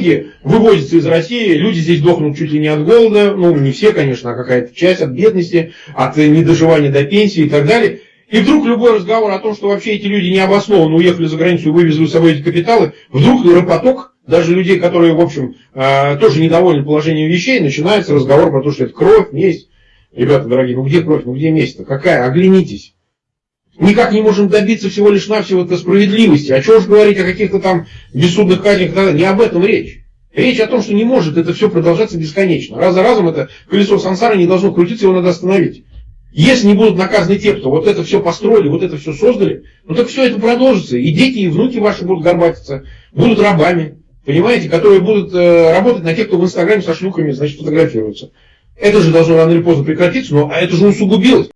деньги вывозятся из России, люди здесь дохнут чуть ли не от голода, ну не все, конечно, а какая-то часть от бедности, от недоживания до пенсии и так далее. И вдруг любой разговор о том, что вообще эти люди необоснованно уехали за границу и вывезли с собой эти капиталы, вдруг ропоток, даже людей, которые, в общем, э, тоже недовольны положением вещей, начинается разговор про то, что это кровь, месть. Ребята дорогие, ну где кровь, ну где месть-то? Какая? Оглянитесь. Никак не можем добиться всего лишь навсего это справедливости. А чего же говорить о каких-то там бессудных казнях? Не об этом речь. Речь о том, что не может это все продолжаться бесконечно. Раз за разом это колесо сансары не должно крутиться, его надо остановить. Если не будут наказаны те, кто вот это все построили, вот это все создали, ну так все это продолжится. И дети, и внуки ваши будут горбатиться, будут рабами, понимаете, которые будут э, работать на тех, кто в Инстаграме со шлюхами, значит, фотографируется. Это же должно рано или поздно прекратиться, но а это же усугубилось.